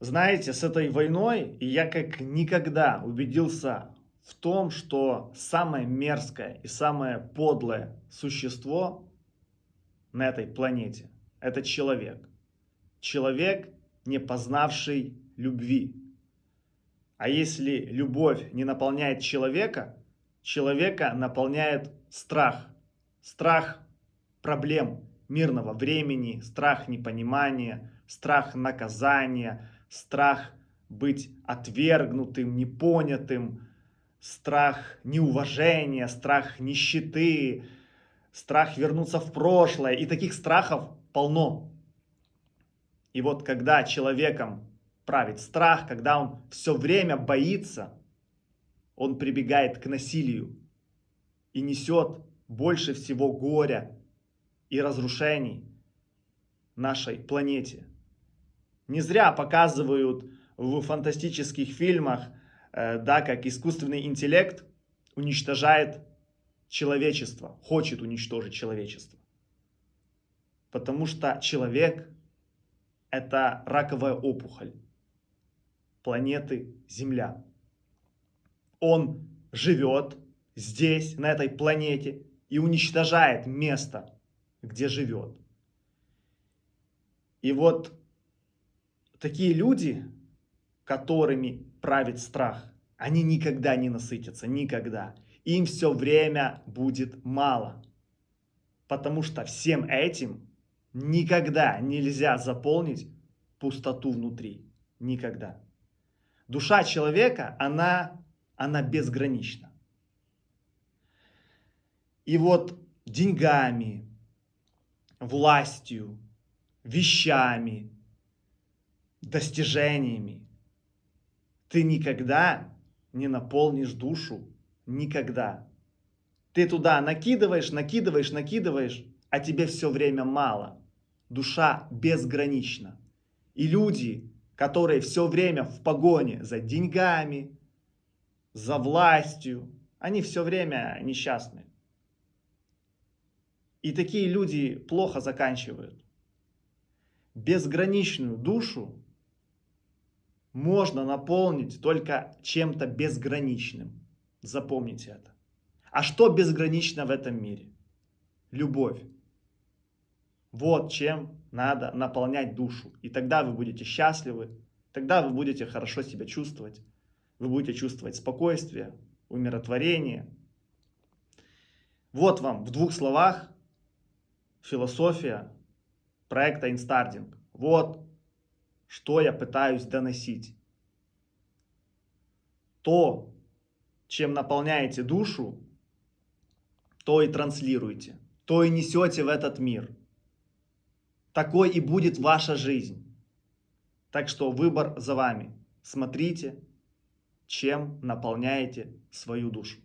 Знаете, с этой войной я как никогда убедился в том, что самое мерзкое и самое подлое существо на этой планете – это человек. Человек, не познавший любви. А если любовь не наполняет человека, человека наполняет страх. Страх проблем мирного времени, страх непонимания, страх наказания – страх быть отвергнутым, непонятым, страх неуважения, страх нищеты, страх вернуться в прошлое. И таких страхов полно. И вот когда человеком правит страх, когда он все время боится, он прибегает к насилию и несет больше всего горя и разрушений нашей планете. Не зря показывают в фантастических фильмах, э, да, как искусственный интеллект уничтожает человечество, хочет уничтожить человечество. Потому что человек – это раковая опухоль планеты Земля. Он живет здесь, на этой планете, и уничтожает место, где живет. И вот такие люди, которыми правит страх, они никогда не насытятся, никогда. Им все время будет мало. Потому что всем этим никогда нельзя заполнить пустоту внутри. Никогда. Душа человека, она, она безгранична. И вот деньгами, властью, вещами, достижениями. Ты никогда не наполнишь душу. Никогда. Ты туда накидываешь, накидываешь, накидываешь, а тебе все время мало. Душа безгранична. И люди, которые все время в погоне за деньгами, за властью, они все время несчастны. И такие люди плохо заканчивают. Безграничную душу можно наполнить только чем-то безграничным. Запомните это. А что безгранично в этом мире? Любовь. Вот чем надо наполнять душу. И тогда вы будете счастливы, тогда вы будете хорошо себя чувствовать, вы будете чувствовать спокойствие, умиротворение. Вот вам в двух словах философия проекта Инстардинг. Вот что я пытаюсь доносить. То, чем наполняете душу, то и транслируете, то и несете в этот мир. Такой и будет ваша жизнь. Так что выбор за вами. Смотрите, чем наполняете свою душу.